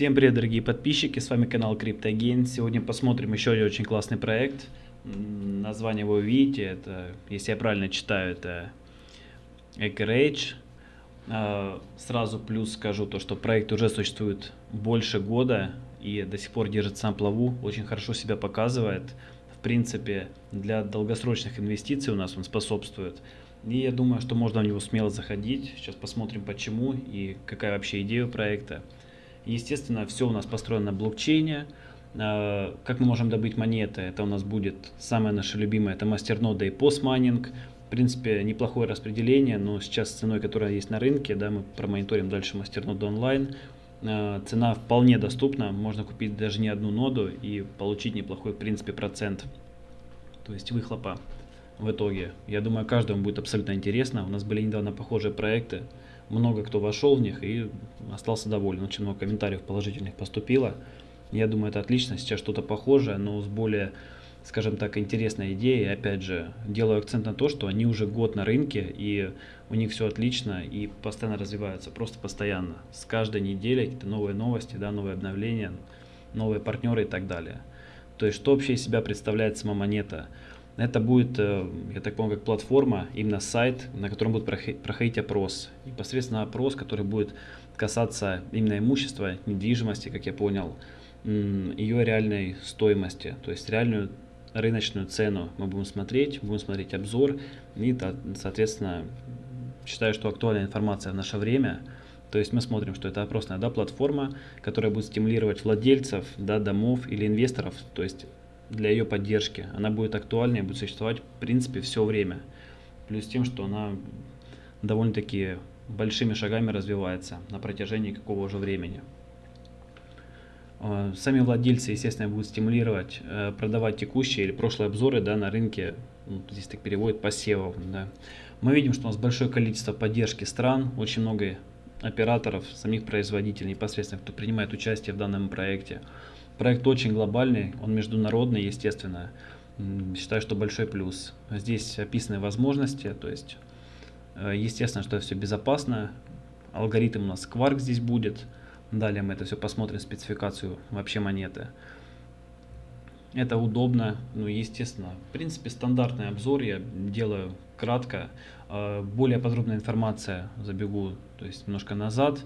Всем привет, дорогие подписчики, с вами канал CryptoGain. Сегодня посмотрим еще один очень классный проект. Название вы видите, это, если я правильно читаю, это Ecorage. А, сразу плюс скажу то, что проект уже существует больше года и до сих пор держится на плаву, очень хорошо себя показывает. В принципе, для долгосрочных инвестиций у нас он способствует. И я думаю, что можно в него смело заходить. Сейчас посмотрим почему и какая вообще идея проекта. Естественно, все у нас построено на блокчейне. А, как мы можем добыть монеты? Это у нас будет самое наше любимое, это мастернода и постмайнинг. В принципе, неплохое распределение, но сейчас с ценой, которая есть на рынке, да, мы промониторим дальше мастерноду онлайн, а, цена вполне доступна, можно купить даже не одну ноду и получить неплохой, в принципе, процент, то есть выхлопа в итоге. Я думаю, каждому будет абсолютно интересно. У нас были недавно похожие проекты, много кто вошел в них и остался доволен. Очень много комментариев положительных поступило. Я думаю, это отлично. Сейчас что-то похожее, но с более, скажем так, интересной идеей. Опять же, делаю акцент на то, что они уже год на рынке, и у них все отлично, и постоянно развиваются, просто постоянно. С каждой неделей какие-то новые новости, да, новые обновления, новые партнеры и так далее. То есть, что вообще из себя представляет сама монета? Это будет, э, я так понял, как платформа, именно сайт, на котором будет проходить опрос. Непосредственно опрос, который будет касаться именно имущества, недвижимости, как я понял, ее реальной стоимости, то есть реальную рыночную цену мы будем смотреть, будем смотреть обзор. И, соответственно, считаю, что актуальная информация в наше время, то есть мы смотрим, что это опросная да, платформа, которая будет стимулировать владельцев да, домов или инвесторов, то есть для ее поддержки. Она будет актуальнее, будет существовать в принципе все время. Плюс тем, что она довольно-таки большими шагами развивается на протяжении какого же времени. А, сами владельцы, естественно, будут стимулировать э, продавать текущие или прошлые обзоры да, на рынке, ну, здесь так переводят, посевов. Да. Мы видим, что у нас большое количество поддержки стран, очень много операторов, самих производителей непосредственно, кто принимает участие в данном проекте. Проект очень глобальный, он международный, естественно. Считаю, что большой плюс. Здесь описаны возможности, то есть, э, естественно, что все безопасно. Алгоритм у нас Quark здесь будет. Далее мы это все посмотрим, спецификацию вообще монеты. Это удобно, ну естественно. В принципе, стандартный обзор я делаю кратко. Э, более подробная информация забегу, то есть немножко назад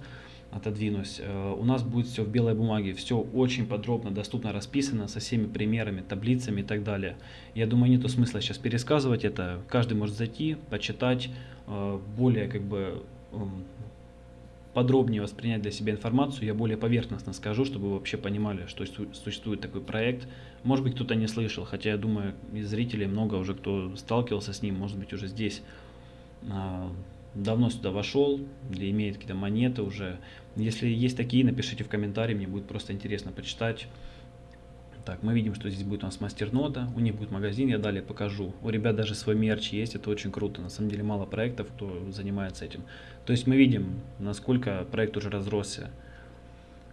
отодвинусь, э, у нас будет все в белой бумаге, все очень подробно, доступно расписано со всеми примерами, таблицами и так далее. Я думаю, нету смысла сейчас пересказывать это, каждый может зайти, почитать, э, более как бы эм, подробнее воспринять для себя информацию, я более поверхностно скажу, чтобы вы вообще понимали, что существует такой проект. Может быть, кто-то не слышал, хотя я думаю, из зрителей много уже кто сталкивался с ним, может быть, уже здесь а, давно сюда вошел, или имеет какие-то монеты уже. Если есть такие, напишите в комментарии, мне будет просто интересно почитать. Так, мы видим, что здесь будет у нас мастернода, у них будет магазин, я далее покажу. У ребят даже свой мерч есть, это очень круто. На самом деле мало проектов, кто занимается этим. То есть мы видим, насколько проект уже разросся.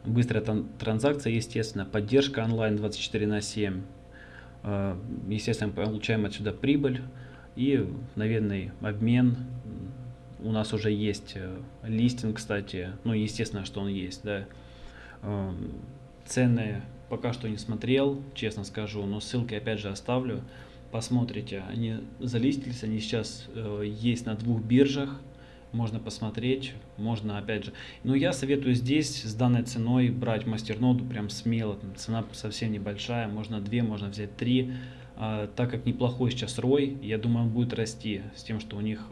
Быстрая транзакция, естественно, поддержка онлайн 24 на 7. Э, естественно, получаем отсюда прибыль и мгновенный обмен у нас уже есть э, листинг, кстати, ну, естественно, что он есть, да. Эм, цены пока что не смотрел, честно скажу, но ссылки опять же оставлю. Посмотрите, они залистились, они сейчас э, есть на двух биржах, можно посмотреть, можно опять же. Но я советую здесь с данной ценой брать мастерноду прям смело, цена совсем небольшая, можно две, можно взять три. А, так как неплохой сейчас рой, я думаю, он будет расти с тем, что у них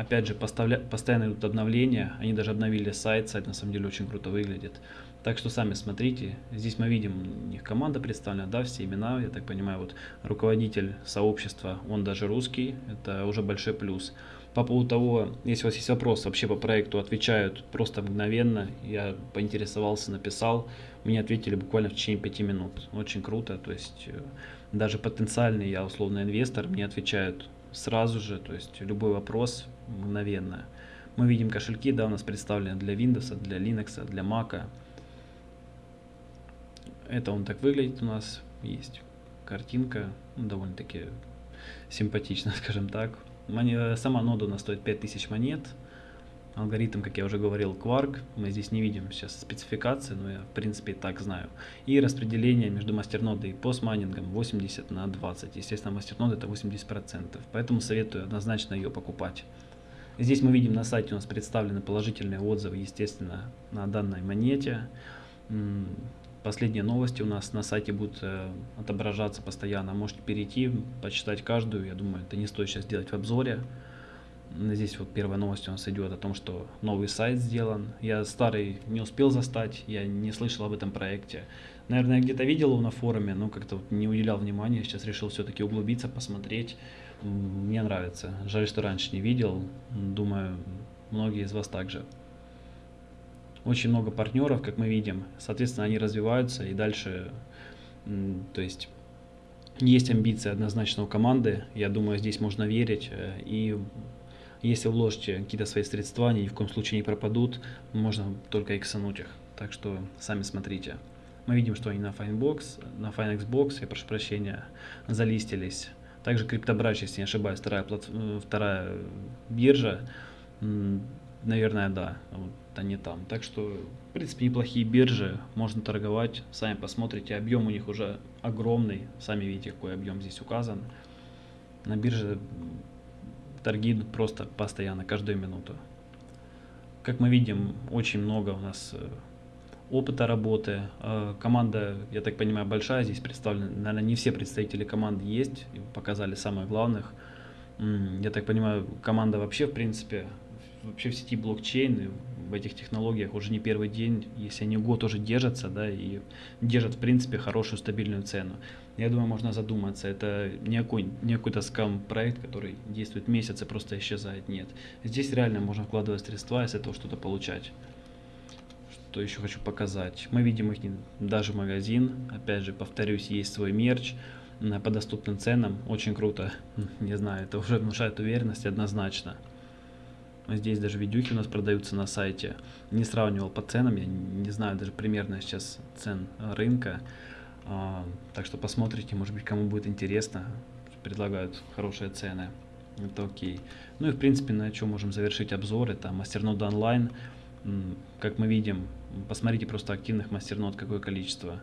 Опять же, поставля... постоянно идут обновления, они даже обновили сайт, сайт на самом деле очень круто выглядит. Так что сами смотрите, здесь мы видим, у них команда представлена, да, все имена, я так понимаю, вот руководитель сообщества, он даже русский, это уже большой плюс. По поводу того, если у вас есть вопрос вообще по проекту, отвечают просто мгновенно, я поинтересовался, написал, мне ответили буквально в течение 5 минут, очень круто, то есть э, даже потенциальный я условный инвестор, мне отвечают сразу же, то есть любой вопрос мгновенно. Мы видим кошельки, да, у нас представлены для Windows, для Linux, для Mac. Это он так выглядит у нас, есть картинка, ну, довольно-таки симпатично, скажем так. Сама нода у нас стоит 5000 монет. Алгоритм, как я уже говорил, Quark. Мы здесь не видим сейчас спецификации, но я в принципе так знаю. И распределение между мастернодой и постмайнингом 80 на 20. Естественно, мастернода это 80%. Поэтому советую однозначно ее покупать. Здесь мы видим на сайте у нас представлены положительные отзывы, естественно, на данной монете. Последние новости у нас на сайте будут э, отображаться постоянно. Можете перейти, почитать каждую. Я думаю, это не стоит сейчас делать в обзоре. Здесь вот первая новость у нас идет о том, что новый сайт сделан. Я старый не успел застать, я не слышал об этом проекте. Наверное, где-то видел его на форуме, но как-то вот не уделял внимания. Сейчас решил все-таки углубиться, посмотреть. Мне нравится. Жаль, что раньше не видел. Думаю, многие из вас также. Очень много партнеров, как мы видим. Соответственно, они развиваются и дальше, то есть есть амбиции однозначно у команды. Я думаю, здесь можно верить. Э, и если вложите какие-то свои средства, они ни в коем случае не пропадут, можно только иксануть их. Так что сами смотрите. Мы видим, что они на Finebox, на FineXbox, я прошу прощения, залистились. Также CryptoBrach, если не ошибаюсь, вторая, э, вторая биржа, наверное, да, вот они там. Так что, в принципе, неплохие биржи, можно торговать, сами посмотрите, объем у них уже огромный, сами видите, какой объем здесь указан. На бирже торги идут просто постоянно, каждую минуту. Как мы видим, очень много у нас э, опыта работы. Э, команда, я так понимаю, большая, здесь представлена, наверное, не все представители команды есть, показали самых главных. Я так понимаю, команда вообще, в принципе, вообще в сети блокчейн, в этих технологиях уже не первый день, если они год уже держатся, да, и держат, в принципе, хорошую стабильную цену я думаю, можно задуматься. Это не, какой, не какой-то скам-проект, который действует месяц и просто исчезает. Нет. Здесь реально можно вкладывать средства и с этого что-то получать. Что еще хочу показать. Мы видим их даже магазин. Опять же, повторюсь, есть свой мерч по доступным ценам. Очень круто. Не знаю, это уже внушает уверенность однозначно. Здесь даже видюхи у нас продаются на сайте. Не сравнивал по ценам, я не знаю даже примерно сейчас цен рынка. А, так что посмотрите, может быть, кому будет интересно. Предлагают хорошие цены. Это окей. Ну и в принципе, на чем можем завершить обзор, это мастернод онлайн. Как мы видим, посмотрите просто активных мастернод, какое количество.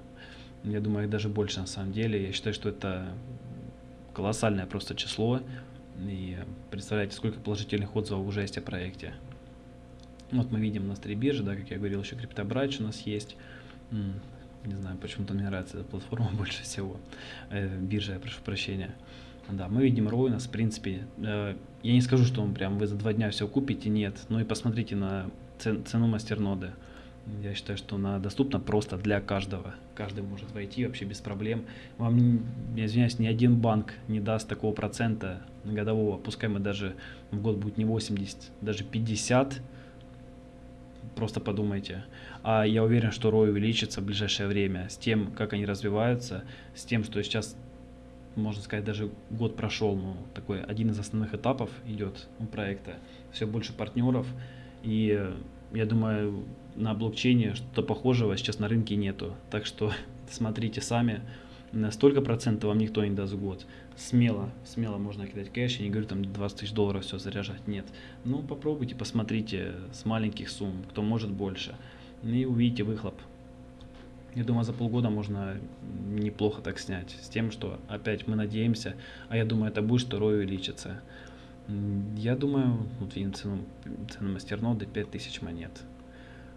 Я думаю, их даже больше на самом деле. Я считаю, что это колоссальное просто число. И представляете, сколько положительных отзывов уже есть о проекте. Вот мы видим у нас три да, как я говорил, еще CryptoBridge у нас есть. Не знаю, почему-то мне нравится эта платформа больше всего. Э, биржа, я прошу прощения. Да, мы видим ROI у нас, в принципе, э, я не скажу, что он прям вы за два дня все купите, нет. Ну и посмотрите на цен, цену мастерноды. Я считаю, что она доступна просто для каждого. Каждый может войти вообще без проблем. Вам, я извиняюсь, ни один банк не даст такого процента годового. Пускай мы даже в год будет не 80, даже 50. Просто подумайте. А я уверен, что ROI увеличится в ближайшее время с тем, как они развиваются, с тем, что сейчас, можно сказать, даже год прошел, ну, такой один из основных этапов идет у проекта. Все больше партнеров, и я думаю, на блокчейне что-то похожего сейчас на рынке нету. Так что смотрите сами, столько процентов вам никто не даст в год. Смело, смело можно кидать кэш, я не говорю там 20 тысяч долларов все заряжать, нет. Ну попробуйте, посмотрите с маленьких сумм, кто может больше и увидите выхлоп. Я думаю, за полгода можно неплохо так снять. С тем, что опять мы надеемся, а я думаю, это будет, что ROI увеличится. Я думаю, вот видим цену, цену мастерноды 5000 монет.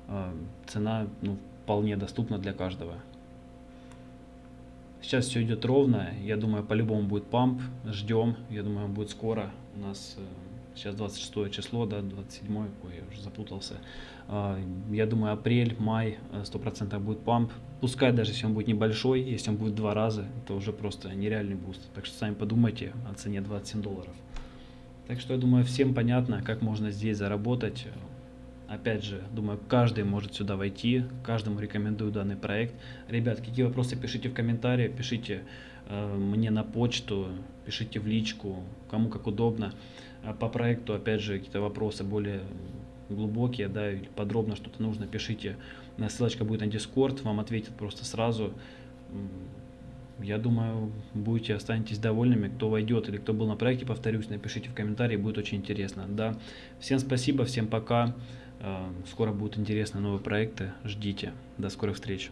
А, цена ну, вполне доступна для каждого. Сейчас все идет ровно. Я думаю, по-любому будет памп. Ждем. Я думаю, он будет скоро. У нас э, сейчас 26 число, да, 27, ой, я уже запутался. А, я думаю, апрель, май 100% э, будет pump. Пускай даже если он будет небольшой, если он будет два раза, это уже просто нереальный boost. Так что сами подумайте о цене 27 долларов. Так что я думаю, всем понятно, как можно здесь заработать. Опять же, думаю, каждый может сюда войти, каждому рекомендую данный проект. Ребят, какие вопросы пишите в комментарии, пишите э, мне на почту, пишите в личку, кому как удобно. А по проекту, опять же, какие-то вопросы более глубокие, да, или подробно что-то нужно, пишите. Ссылочка будет на Discord, вам ответят просто сразу. Я думаю, будете, останетесь довольными. Кто войдет или кто был на проекте, повторюсь, напишите в комментарии, будет очень интересно. Да. Всем спасибо, всем пока. Э, скоро будут интересные новые проекты. Ждите. До скорых встреч.